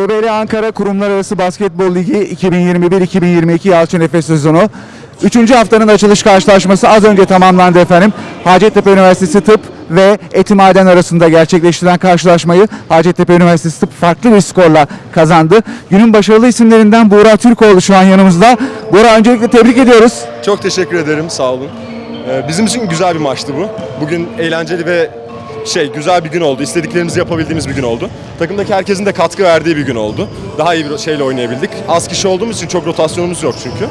CBL Ankara Kurumlar Arası Basketbol Ligi 2021-2022 Yalçın Efes sezonu. Üçüncü haftanın açılış karşılaşması az önce tamamlandı efendim. Hacettepe Üniversitesi Tıp ve Etimaden arasında gerçekleştirilen karşılaşmayı Hacettepe Üniversitesi Tıp farklı bir skorla kazandı. Günün başarılı isimlerinden Buğra Türkoğlu şu an yanımızda. Buğra öncelikle tebrik ediyoruz. Çok teşekkür ederim, sağ olun. Ee, Bizim için güzel bir maçtı bu. Bugün eğlenceli ve şey güzel bir gün oldu. İstediklerimizi yapabildiğimiz bir gün oldu. Takımdaki herkesin de katkı verdiği bir gün oldu. Daha iyi bir şeyle oynayabildik. Az kişi olduğumuz için çok rotasyonumuz yok çünkü.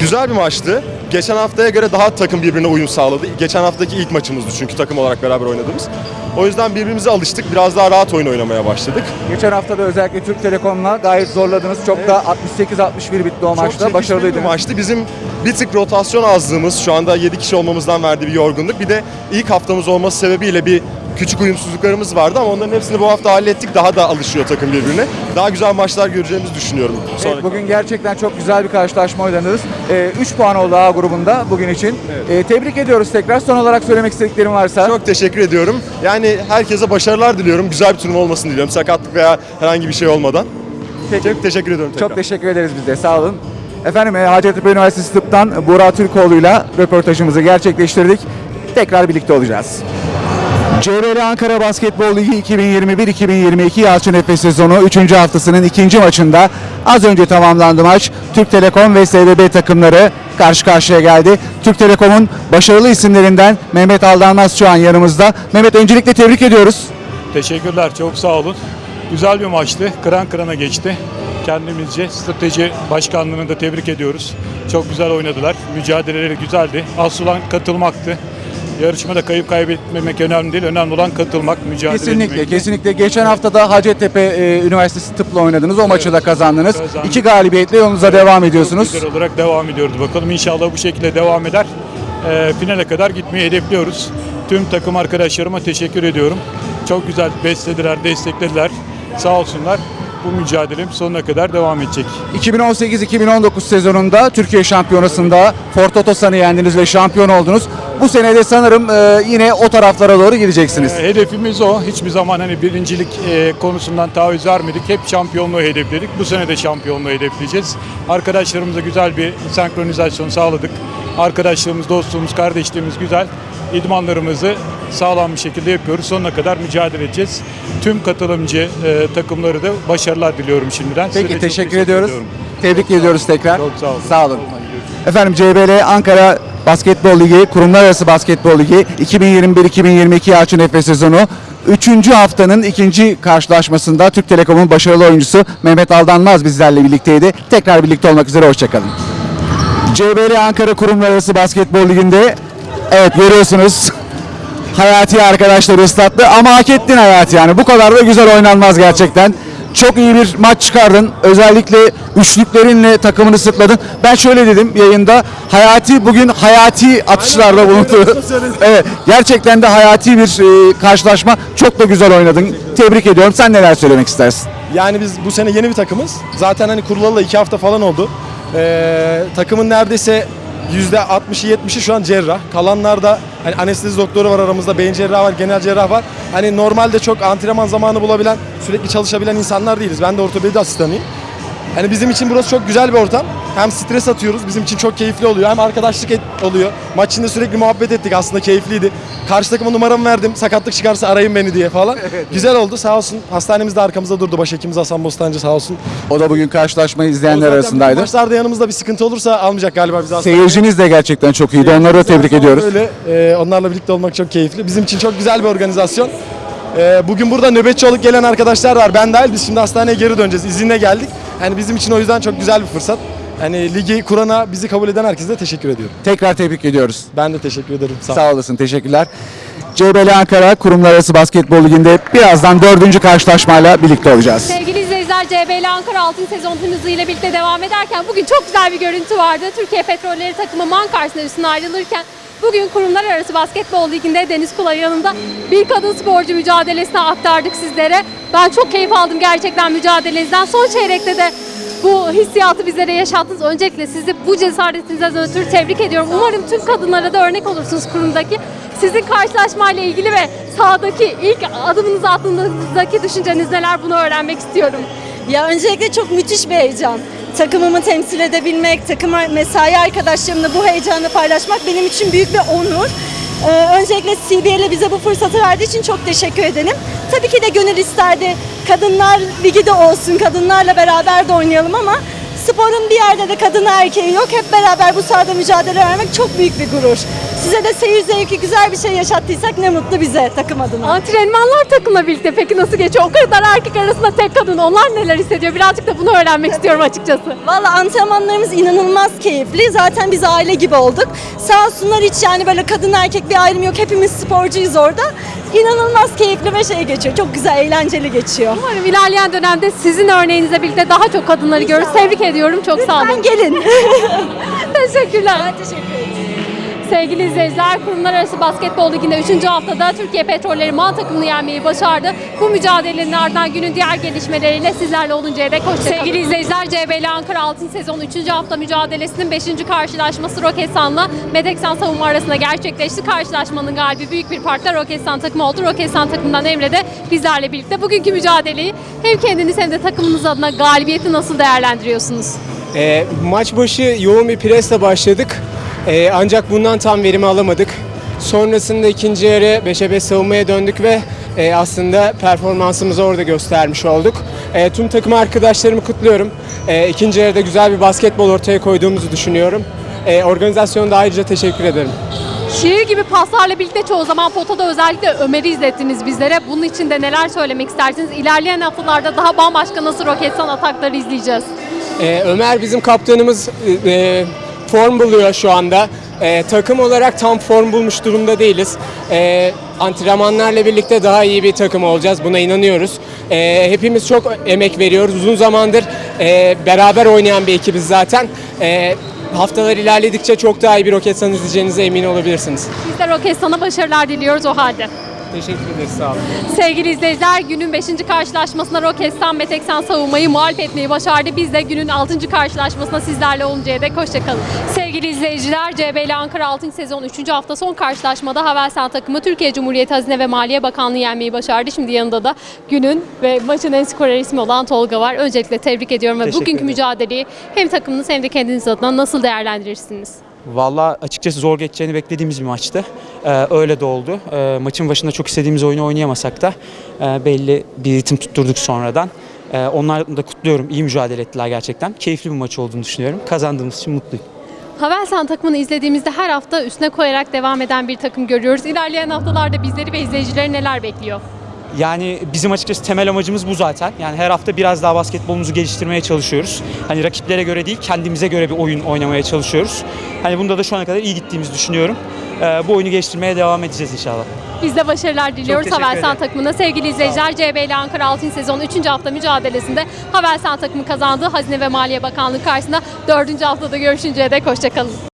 Güzel bir maçtı. Geçen haftaya göre daha takım birbirine uyum sağladı. Geçen haftaki ilk maçımızdı çünkü takım olarak beraber oynadığımız. O yüzden birbirimize alıştık. Biraz daha rahat oyun oynamaya başladık. Geçen hafta da özellikle Türk Telekom'la gayet zorladınız. Çok da 68-61 bitti o Çok maçta. Başarılıydınız. bir maçtı. Bizim bir tık rotasyon azlığımız şu anda 7 kişi olmamızdan verdiği bir yorgunluk. Bir de ilk haftamız olması sebebiyle bir küçük uyumsuzluklarımız vardı ama onların hepsini bu hafta hallettik. Daha da alışıyor takım birbirine. Daha güzel maçlar göreceğimizi düşünüyorum. Evet, bugün gerçekten çok güzel bir karşılaşma oynadınız. 3 puan oldu A grubunda bugün için. Ee, tebrik ediyoruz tekrar. Son olarak söylemek istediklerim varsa. Çok teşekkür ediyorum. Yani herkese başarılar diliyorum. Güzel bir turnuva olmasını diliyorum. Sakatlık veya herhangi bir şey olmadan. Peki. Çok teşekkür ediyorum tekrar. Çok teşekkür ederiz biz de. Sağ olun. Efendim e, Hacettepe Üniversitesi Tıp'tan Burak Türkoğlu'yla röportajımızı gerçekleştirdik. Tekrar birlikte olacağız. CRL Ankara Basketbol Ligi 2021-2022 Yalçın Efes sezonu 3. haftasının ikinci maçında az önce tamamlandı maç. Türk Telekom ve SDB takımları karşı karşıya geldi. Türk Telekom'un başarılı isimlerinden Mehmet Aldanmaz şu an yanımızda. Mehmet öncelikle tebrik ediyoruz. Teşekkürler, çok sağ olun. Güzel bir maçtı, kıran kırana geçti. Kendimizce strateji başkanlığını da tebrik ediyoruz. Çok güzel oynadılar, mücadeleleri güzeldi. Asıl olan katılmaktı. Yarışmada kayıp kaybetmemek önemli değil, önemli olan katılmak, mücadele Kesinlikle, etmek. kesinlikle. Geçen hafta da Hacettepe e, Üniversitesi tıpla oynadınız. O maçı da kazandınız. kazandık. İki galibiyetle yolunuza devam ediyorsunuz. Güzel olarak devam ediyoruz bakalım. İnşallah bu şekilde devam eder. Ee, finale kadar gitmeyi hedefliyoruz. Tüm takım arkadaşlarıma teşekkür ediyorum. Çok güzel beslediler, desteklediler. Sağ olsunlar. Bu mücadelem sonuna kadar devam edecek. 2018-2019 sezonunda Türkiye Şampiyonası'nda Fort Otosan'ı yendiniz ve şampiyon oldunuz. Bu sene de sanırım e, yine o taraflara doğru gideceksiniz. Ee, Hedefimiz o. Hiçbir zaman hani birincilik e, konusundan taviz vermedik. Hep şampiyonluğu hedefledik. Bu sene de şampiyonluğu hedefleyeceğiz. Arkadaşlarımıza güzel bir senkronizasyon sağladık. Arkadaşlığımız, dostluğumuz, kardeşliğimiz güzel. İdmanlarımızı sağlam bir şekilde yapıyoruz. Sonuna kadar mücadele edeceğiz. Tüm katılımcı e, takımları da başarılar diliyorum şimdiden. Peki çok teşekkür ediyoruz. ediyorum. Tebrik ediyoruz tekrar. Çok sağ olun. Sağ olun. Efendim CBL Ankara Basketbol Ligi, Kurumlar Arası Basketbol Ligi 2021-2022 Yalçın Efes sezonu 3. haftanın ikinci karşılaşmasında Türk Telekom'un başarılı oyuncusu Mehmet Aldanmaz bizlerle birlikteydi. Tekrar birlikte olmak üzere hoşçakalın. CBL Ankara Kurumlar Arası Basketbol Ligi'nde evet görüyorsunuz Hayati arkadaşları ıslattı ama hak ettin Hayati yani. Bu kadar da güzel oynanmaz gerçekten. Çok iyi bir maç çıkardın. Özellikle üçlüklerinle takımını sırtladın. Ben şöyle dedim yayında. Hayati bugün hayati atışlarda bulundu. evet, gerçekten de hayati bir e, karşılaşma. Çok da güzel oynadın. Tebrik ediyorum. Sen neler söylemek istersin? Yani biz bu sene yeni bir takımız. Zaten hani kurulalı iki hafta falan oldu. Ee, takımın neredeyse %60'ı 70'i şu an cerrah. Kalanlar da hani anestezi doktoru var aramızda, beyin cerrahı var, genel cerrah var. Hani normalde çok antrenman zamanı bulabilen, sürekli çalışabilen insanlar değiliz. Ben de ortopedi asistanıyım. Hani bizim için burası çok güzel bir ortam. Hem stres atıyoruz, bizim için çok keyifli oluyor. Hem arkadaşlık et- oluyor. Maç içinde sürekli muhabbet ettik aslında keyifliydi. Karşı takıma numaramı verdim. Sakatlık çıkarsa arayın beni diye falan. Güzel oldu sağ olsun. Hastanemiz de arkamızda durdu. Başhekimimiz Hasan Bostancı sağ olsun. O da bugün karşılaşmayı izleyenler arasındaydı. Maçlarda yanımızda bir sıkıntı olursa almayacak galiba bizi hastaneye. Seyirciniz de gerçekten çok iyiydi. Onları da tebrik ediyoruz. Öyle. Ee, onlarla birlikte olmak çok keyifli. Bizim için çok güzel bir organizasyon. Ee, bugün burada nöbetçi olup gelen arkadaşlar var. Ben dahil. Biz şimdi hastaneye geri döneceğiz. İzinle geldik. Yani bizim için o yüzden çok güzel bir fırsat. Hani ligi kurana, bizi kabul eden herkese de teşekkür ediyorum. Tekrar tebrik ediyoruz. Ben de teşekkür ederim. Sağ. Sağ olasın, teşekkürler. CBL Ankara Kurumlar Arası Basketbol Ligi'nde birazdan dördüncü karşılaşmayla birlikte olacağız. Sevgili izleyiciler CBL Ankara altın sezon hızıyla birlikte devam ederken bugün çok güzel bir görüntü vardı. Türkiye Petrolleri takımı Man karşısında üstüne ayrılırken bugün kurumlar arası basketbol liginde Deniz Kulay yanında bir kadın sporcu mücadelesine aktardık sizlere. Ben çok keyif aldım gerçekten mücadelenizden. Son çeyrekte de bu hissiyatı bizlere yaşattınız. Öncelikle sizi bu cesaretinizden ötürü tebrik ediyorum. Umarım tüm kadınlara da örnek olursunuz kurumdaki. Sizin karşılaşmayla ilgili ve sahadaki ilk adımınızı attığınızdaki düşünceniz neler bunu öğrenmek istiyorum. Ya öncelikle çok müthiş bir heyecan. Takımımı temsil edebilmek, takım mesai arkadaşlarımla bu heyecanı paylaşmak benim için büyük bir onur. Ee, öncelikle CBL'e bize bu fırsatı verdiği için çok teşekkür ederim. Tabii ki de gönül isterdi kadınlar ligi de olsun, kadınlarla beraber de oynayalım ama sporun bir yerde de kadın erkeği yok. Hep beraber bu sahada mücadele vermek çok büyük bir gurur. Size de seyir zevki güzel bir şey yaşattıysak ne mutlu bize takım adına. Antrenmanlar takımla birlikte peki nasıl geçiyor? O kadar erkek arasında tek kadın. Onlar neler hissediyor? Birazcık da bunu öğrenmek istiyorum açıkçası. Valla antrenmanlarımız inanılmaz keyifli. Zaten biz aile gibi olduk. Sağ olsunlar hiç yani böyle kadın erkek bir ayrım yok. Hepimiz sporcuyuz orada. İnanılmaz keyifli ve şey geçiyor. Çok güzel, eğlenceli geçiyor. Umarım ilerleyen dönemde sizin örneğinizle birlikte daha çok kadınları görürüz. Tebrik ediyorum. Çok sağ olun. Lütfen gelin. Teşekkürler. Teşekkür ederim. Sevgili izleyiciler, Kurumlar Arası Basketbol Ligi'nde 3. haftada Türkiye Petrolleri Man takımını yenmeyi başardı. Bu mücadelenin ardından günün diğer gelişmeleriyle sizlerle oluncaya dek hoşçakalın. Sevgili izleyiciler, CBL Ankara Altın Sezon 3. hafta mücadelesinin 5. karşılaşması Roketsan'la Medeksan savunma arasında gerçekleşti. Karşılaşmanın galibi büyük bir parkta Roketsan takımı oldu. Roketsan takımından Emre de bizlerle birlikte bugünkü mücadeleyi hem kendiniz hem de takımınız adına galibiyeti nasıl değerlendiriyorsunuz? E, maç başı yoğun bir presle başladık. E, ancak bundan tam verimi alamadık. Sonrasında ikinci yarı 5'e 5 savunmaya döndük ve e, aslında performansımızı orada göstermiş olduk. E, tüm takım arkadaşlarımı kutluyorum. E, ikinci yarıda güzel bir basketbol ortaya koyduğumuzu düşünüyorum. E, organizasyonda ayrıca teşekkür ederim. Şiir gibi paslarla birlikte çoğu zaman potada özellikle Ömer'i izlettiniz bizlere. Bunun için de neler söylemek istersiniz? İlerleyen haftalarda daha bambaşka nasıl Roketsan atakları izleyeceğiz? Ee, Ömer bizim kaptanımız e, e, form buluyor şu anda. E, takım olarak tam form bulmuş durumda değiliz. E, antrenmanlarla birlikte daha iyi bir takım olacağız. Buna inanıyoruz. E, hepimiz çok emek veriyoruz. Uzun zamandır e, beraber oynayan bir ekibiz zaten. E, haftalar ilerledikçe çok daha iyi bir Roketsan izleyeceğinize emin olabilirsiniz. Biz de Roketsan'a başarılar diliyoruz o halde. Teşekkür ederiz. Sağ olun. Sevgili izleyiciler günün 5. karşılaşmasında Roketsan ve Teksan savunmayı mağlup etmeyi başardı. Biz de günün 6. karşılaşmasında sizlerle oluncaya dek hoşçakalın. Sevgili izleyiciler CBL Ankara 6. sezon 3. hafta son karşılaşmada Havelsan takımı Türkiye Cumhuriyeti Hazine ve Maliye Bakanlığı yenmeyi başardı. Şimdi yanında da günün ve maçın en skorer ismi olan Tolga var. Öncelikle tebrik ediyorum ve Teşekkür bugünkü ederim. mücadeleyi hem takımınız hem de kendiniz adına nasıl değerlendirirsiniz? Valla açıkçası zor geçeceğini beklediğimiz bir maçtı. Ee, öyle de oldu. Ee, maçın başında çok istediğimiz oyunu oynayamasak da e, belli bir ritim tutturduk sonradan. Ee, onları da kutluyorum. İyi mücadele ettiler gerçekten. Keyifli bir maç olduğunu düşünüyorum. Kazandığımız için mutluyum. Havelsan takımını izlediğimizde her hafta üstüne koyarak devam eden bir takım görüyoruz. İlerleyen haftalarda bizleri ve izleyicileri neler bekliyor? Yani bizim açıkçası temel amacımız bu zaten. Yani her hafta biraz daha basketbolumuzu geliştirmeye çalışıyoruz. Hani rakiplere göre değil, kendimize göre bir oyun oynamaya çalışıyoruz. Hani bunda da şu ana kadar iyi gittiğimizi düşünüyorum. Ee, bu oyunu geliştirmeye devam edeceğiz inşallah. Biz de başarılar diliyoruz teşekkür Havelsan ederim. takımına. Sevgili izleyiciler CBL Ankara Altın Sezon 3. hafta mücadelesinde Havelsan takımı kazandı. Hazine ve Maliye Bakanlığı karşısında 4. haftada görüşünceye dek hoşçakalın.